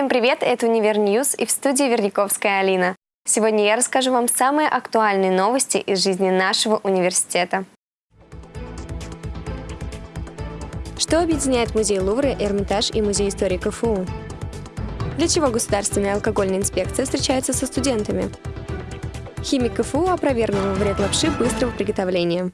Всем привет, это Универ Ньюс и в студии Верниковская Алина. Сегодня я расскажу вам самые актуальные новости из жизни нашего университета. Что объединяет музей Лувра, Эрмитаж и музей истории КФУ? Для чего Государственная алкогольная инспекция встречается со студентами? Химик КФУ опровергнул вред лапши быстрого приготовления.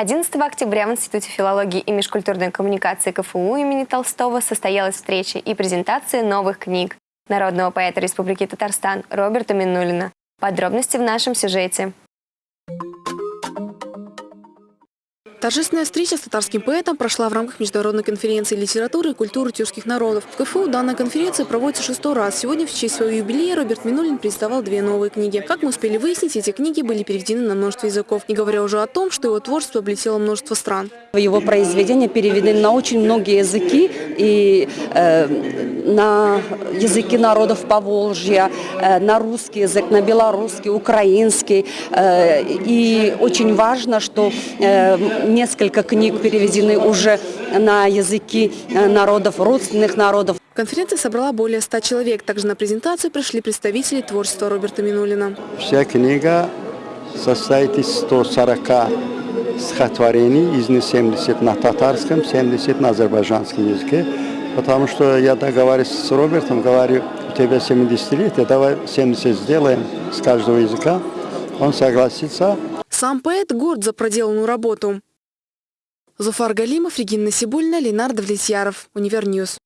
11 октября в Институте филологии и межкультурной коммуникации КФУ имени Толстого состоялась встреча и презентация новых книг народного поэта Республики Татарстан Роберта Минулина. Подробности в нашем сюжете. Торжественная встреча с татарским поэтом прошла в рамках Международной конференции литературы и культуры тюркских народов. В КФУ данная конференция проводится шестой раз. Сегодня в честь своего юбилея Роберт Минулин представил две новые книги. Как мы успели выяснить, эти книги были переведены на множество языков, не говоря уже о том, что его творчество облетело множество стран. Его произведения переведены на очень многие языки и э, на языки народов Поволжья, э, на русский язык, на белорусский, украинский. Э, и очень важно, что э, несколько книг переведены уже на языки э, народов, родственных народов. Конференция собрала более 100 человек. Также на презентацию пришли представители творчества Роберта Минулина. Вся книга состоит из 140 стихотворений, из них 70 на татарском, 70 на азербайджанском языке. Потому что я договариваюсь с Робертом, говорю, у тебя 70 лет, давай 70 сделаем с каждого языка. Он согласится. Сам поэт горд за проделанную работу. Зуфар Галимов, Регина Сибульна, Ленардо Влетьяров, Универньюз.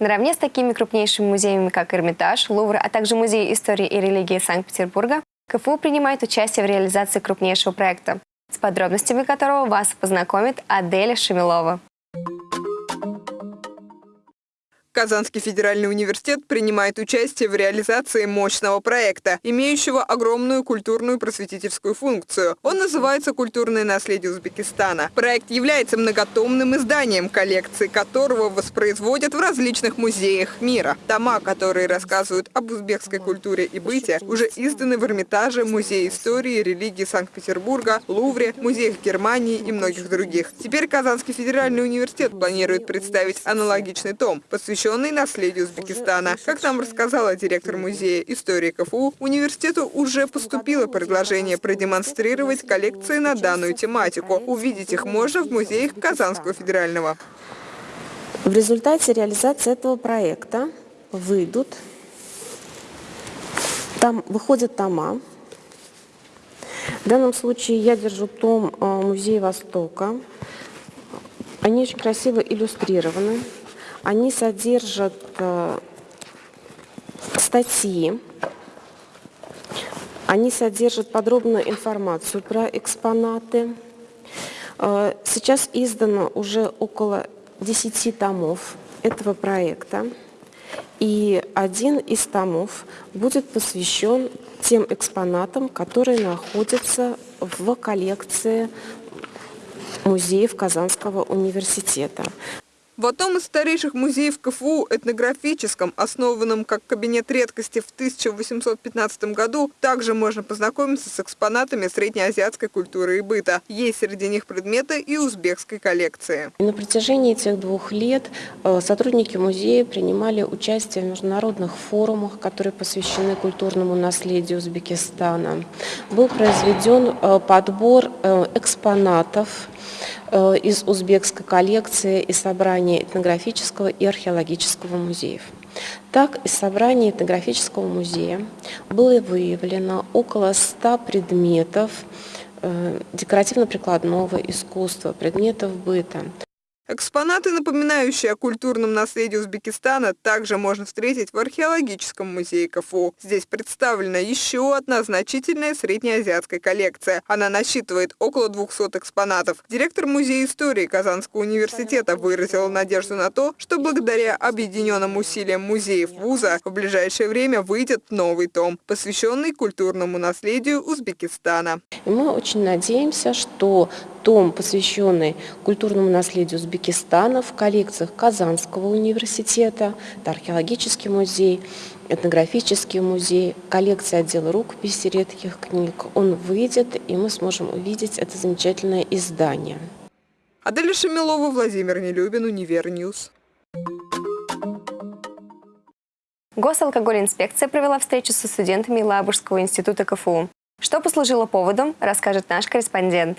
Наравне с такими крупнейшими музеями, как Эрмитаж, Лувр, а также Музей истории и религии Санкт-Петербурга, КФУ принимает участие в реализации крупнейшего проекта, с подробностями которого вас познакомит Аделя Шемилова. Казанский федеральный университет принимает участие в реализации мощного проекта, имеющего огромную культурную просветительскую функцию. Он называется «Культурное наследие Узбекистана». Проект является многотомным изданием, коллекции которого воспроизводят в различных музеях мира. Тома, которые рассказывают об узбекской культуре и быте, уже изданы в Эрмитаже, Музее истории и религии Санкт-Петербурга, Лувре, музеях Германии и многих других. Теперь Казанский федеральный университет планирует представить аналогичный том, посвященный посвященный наследию Узбекистана. Как нам рассказала директор музея истории КФУ, университету уже поступило предложение продемонстрировать коллекции на данную тематику. Увидеть их можно в музеях Казанского федерального. В результате реализации этого проекта выйдут, там выходят тома. В данном случае я держу том э, Музея Востока. Они очень красиво иллюстрированы. Они содержат э, статьи, они содержат подробную информацию про экспонаты. Э, сейчас издано уже около 10 томов этого проекта. И один из томов будет посвящен тем экспонатам, которые находятся в коллекции музеев Казанского университета. В одном из старейших музеев КФУ, этнографическом, основанном как кабинет редкости в 1815 году, также можно познакомиться с экспонатами среднеазиатской культуры и быта. Есть среди них предметы и узбекской коллекции. На протяжении этих двух лет э, сотрудники музея принимали участие в международных форумах, которые посвящены культурному наследию Узбекистана. Был произведен э, подбор э, экспонатов, из узбекской коллекции и собрания этнографического и археологического музеев. Так, из собрания этнографического музея было выявлено около 100 предметов э, декоративно-прикладного искусства, предметов быта. Экспонаты, напоминающие о культурном наследии Узбекистана, также можно встретить в археологическом музее КФУ. Здесь представлена еще одна значительная среднеазиатская коллекция. Она насчитывает около 200 экспонатов. Директор Музея истории Казанского университета выразил надежду на то, что благодаря объединенным усилиям музеев вуза в ближайшее время выйдет новый том, посвященный культурному наследию Узбекистана. Мы очень надеемся, что том, посвященный культурному наследию Узбекистана в коллекциях Казанского университета, это археологический музей, этнографический музей, коллекция отдела рукописи редких книг. Он выйдет, и мы сможем увидеть это замечательное издание. Аделя Шамилова, Владимир Нелюбин, Универньюз. Госалкогольинспекция провела встречу со студентами Лабужского института КФУ. Что послужило поводом, расскажет наш корреспондент.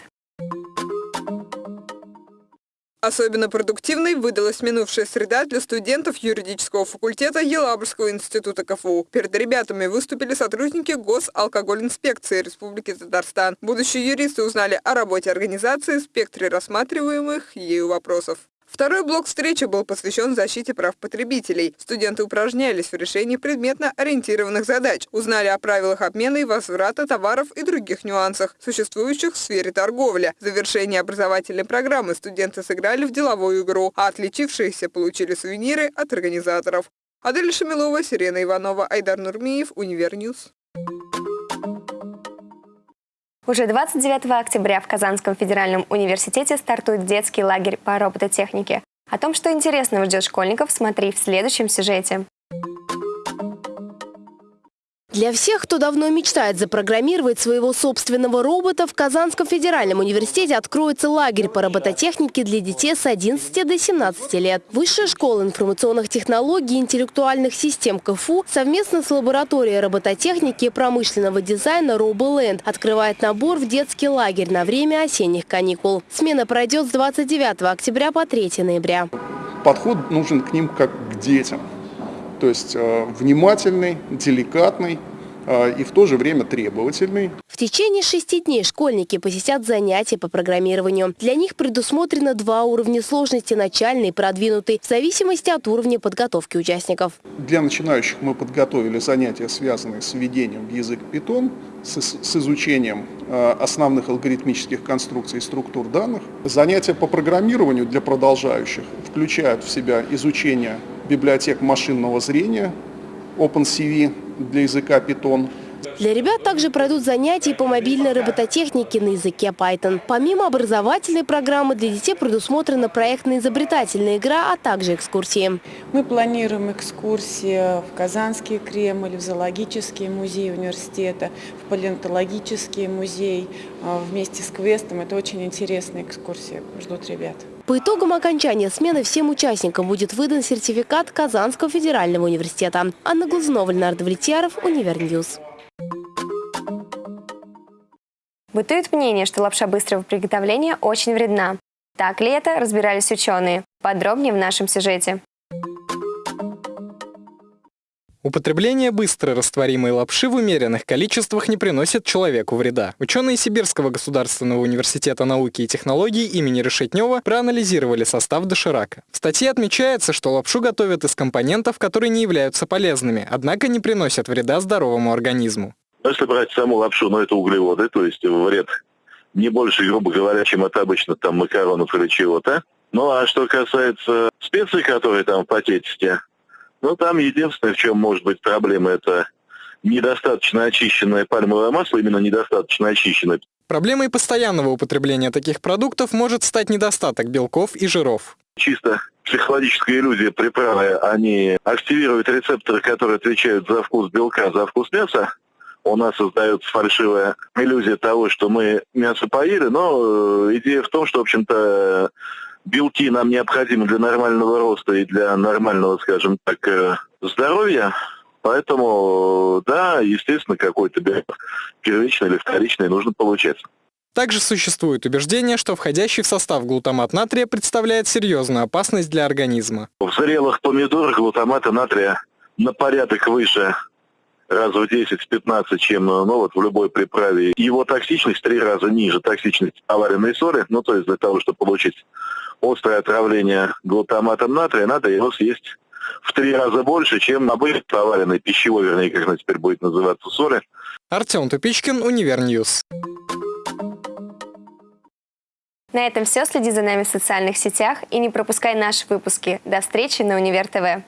Особенно продуктивной выдалась минувшая среда для студентов юридического факультета Елабужского института КФУ. Перед ребятами выступили сотрудники Госалкогольинспекции Республики Татарстан. Будущие юристы узнали о работе организации, спектре рассматриваемых ею вопросов. Второй блок встречи был посвящен защите прав потребителей. Студенты упражнялись в решении предметно ориентированных задач, узнали о правилах обмена и возврата товаров и других нюансах, существующих в сфере торговли. В завершении образовательной программы студенты сыграли в деловую игру, а отличившиеся получили сувениры от организаторов. Адель Шамилова, Сирена Иванова, Айдар Нурмиев, Универньюз. Уже 29 октября в Казанском федеральном университете стартует детский лагерь по робототехнике. О том, что интересного ждет школьников, смотри в следующем сюжете. Для всех, кто давно мечтает запрограммировать своего собственного робота, в Казанском федеральном университете откроется лагерь по робототехнике для детей с 11 до 17 лет. Высшая школа информационных технологий и интеллектуальных систем КФУ совместно с лабораторией робототехники и промышленного дизайна RoboLand открывает набор в детский лагерь на время осенних каникул. Смена пройдет с 29 октября по 3 ноября. Подход нужен к ним как к детям то есть э, внимательный, деликатный, э, и в то же время требовательный. В течение шести дней школьники посетят занятия по программированию. Для них предусмотрено два уровня сложности – начальный и продвинутый, в зависимости от уровня подготовки участников. Для начинающих мы подготовили занятия, связанные с введением в язык Python, с, с изучением э, основных алгоритмических конструкций и структур данных. Занятия по программированию для продолжающих включают в себя изучение библиотек машинного зрения, OpenCV для языка Python. Для ребят также пройдут занятия по мобильной робототехнике на языке Python. Помимо образовательной программы, для детей предусмотрена проектно-изобретательная игра, а также экскурсии. Мы планируем экскурсии в Казанский Кремль, в зоологический музей университета, в палеонтологический музей а, вместе с квестом. Это очень интересные экскурсии, ждут ребят. По итогам окончания смены всем участникам будет выдан сертификат Казанского федерального университета. Анна Глазунова, Леонард Влетьяров, Универньюз. Бытует мнение, что лапша быстрого приготовления очень вредна. Так ли это, разбирались ученые. Подробнее в нашем сюжете. Употребление быстро лапши в умеренных количествах не приносит человеку вреда. Ученые Сибирского государственного университета науки и технологий имени Решетнева проанализировали состав доширака. В статье отмечается, что лапшу готовят из компонентов, которые не являются полезными, однако не приносят вреда здоровому организму. Если брать саму лапшу, ну это углеводы, то есть вред не больше, грубо говоря, чем от обычно там макаронов или чего-то. Ну а что касается специй, которые там в пакетике, ну, там единственное, в чем может быть проблема, это недостаточно очищенное пальмовое масло, именно недостаточно очищенное. Проблемой постоянного употребления таких продуктов может стать недостаток белков и жиров. Чисто психологическая иллюзия приправы, они активируют рецепторы, которые отвечают за вкус белка, за вкус мяса. У нас создается фальшивая иллюзия того, что мы мясо поели, но э, идея в том, что, в общем-то, белки нам необходимы для нормального роста и для нормального, скажем так, э, здоровья. Поэтому, да, естественно, какой-то белок первичный или вторичный нужно получать. Также существует убеждение, что входящий в состав глутамат натрия представляет серьезную опасность для организма. В зрелых помидорах глутамата натрия на порядок выше раз в 10-15, чем ну, вот в любой приправе. Его токсичность в три раза ниже токсичности поваренной соли. Ну, то есть для того, чтобы получить острое отравление глутаматом натрия, надо его съесть в три раза больше, чем обычно поваренной пищевой, вернее, как она теперь будет называться, соли. Артем Тупичкин, Универньюз. На этом все. Следи за нами в социальных сетях и не пропускай наши выпуски. До встречи на Универ ТВ.